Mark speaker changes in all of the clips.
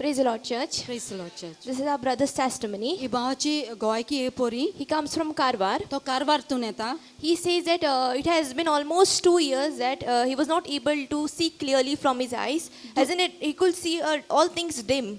Speaker 1: the Lord, church.
Speaker 2: Praise the Lord, church.
Speaker 1: This is our brother's testimony.
Speaker 2: ही भावाची गोंयकी हे पोरी
Speaker 1: He comes from Karwar.
Speaker 2: तो कारवारतून येता
Speaker 1: He says that uh, it has been almost two years that uh, he was not able to see clearly from his eyes. Hasn't it, he could see uh, all things dim.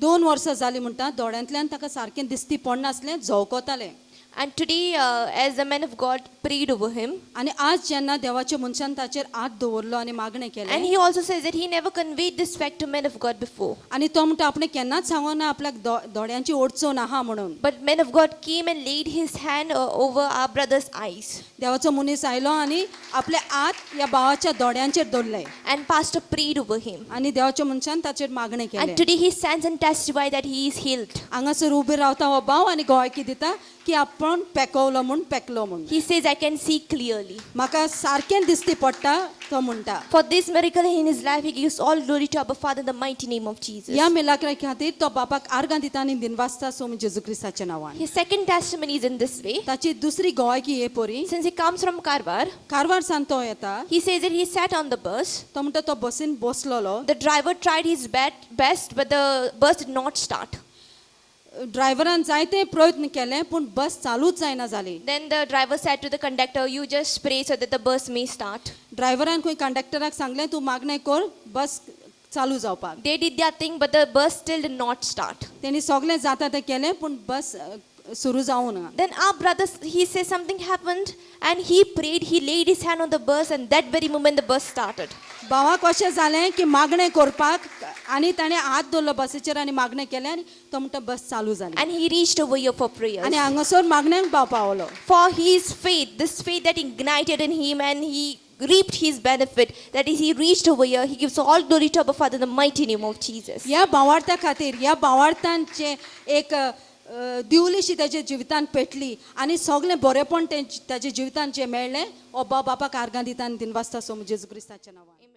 Speaker 2: दोन वर्सां जालीं म्हणटा दोळ्यांतल्यान ताका सारकें दिसती पडनासलें झवकोतालें
Speaker 1: And today, uh, as the man of God prayed over him,
Speaker 2: आनी आज जेन्ना देवाच्या मनशान ताचेर हात दवरलो आनी मागणें
Speaker 1: and
Speaker 2: केलें
Speaker 1: he also says that he never conveyed this fact to men of God before.
Speaker 2: आनी तो म्हणटा आपणें केन्नाच सांगो ना आपल्याक दो- दोळ्यांची ओडचो नाहा म्हणून
Speaker 1: But men of God came and laid his hand uh, over our brother's eyes.
Speaker 2: देवाचो मनीस आयलो आनी आपले हात ह्या भावाच्या दोळ्यांचेर दवरले
Speaker 1: And pastor prayed over him.
Speaker 2: आनी देवाच्या मनशान ताचेर मागणें केलें
Speaker 1: And today he stands and testifies that he is healed.
Speaker 2: हांगासर उबे रावता हो भाव आनी गोंयकी दिता की आपण पेकवलो म्हूण पेकलो म्हूण
Speaker 1: He says, I can see clearly.
Speaker 2: म्हाका सारकें दिसती पडटा तो म्हणटा
Speaker 1: For this miracle in his life, he gives all glory to our Father in the mighty name of Jesus.
Speaker 2: ह्या मिलाक्रा खातीर तो बापाक आर्गां दिता आनी दिनवासता सोम जेजू क्रिस्ताच्या नांवान
Speaker 1: His second testimony is in this way.
Speaker 2: ताची दुसरी गोंयकी हे पोरी
Speaker 1: Since he comes from Karwar,
Speaker 2: Karwar सान तो येता
Speaker 1: he says that he sat on the bus.
Speaker 2: तो म्हणटा तो बसीन बसलोलो
Speaker 1: The driver tried his bet- best, but the bus did not start.
Speaker 2: ड्रायव्हरांनी जायते प्रयत्न केले पण बस चालूच जायना झाली.
Speaker 1: Then the driver said to the conductor you just spray so that the bus may start
Speaker 2: ड्रायव्हरांनी खूप कंडक्टराक सांगले तू मागणे कर बस चालू जावपाक
Speaker 1: they did that thing but the bus still did not start
Speaker 2: त्यांनी सगळे जाता ते केले पण बस सुरू जावं ना
Speaker 1: Then our brother, he says something happened, and he prayed, he laid his hand on the bus, and that very moment the bus started.
Speaker 2: भावाक अशें जालें की मागणें करपाक आनी ताणें हात दवरलो बसीचेर आनी मागणें केलें आनी तो म्हणटा बस चालू जाली
Speaker 1: And he reached over here for prayers.
Speaker 2: आनी हांगासर मागण्यांक भाव Paulo
Speaker 1: For his faith, this faith that ignited in him, and he reaped his benefit, that is, he reached over here, he gives all glory to our Father in the mighty name of Jesus.
Speaker 2: ह्या भावार्थ्या खातीर ह्या भावार्थांचे एक अ, दिवलीशी ताच्या जिवितान पेटली आनी सगळें बरेपण तें ताच्या जिवितान जें मेळ्ळें हो बाबा बापाक आर्गां दिता आनी दिनवासता सोम जेजू क्रिस्ताच्या नांवान.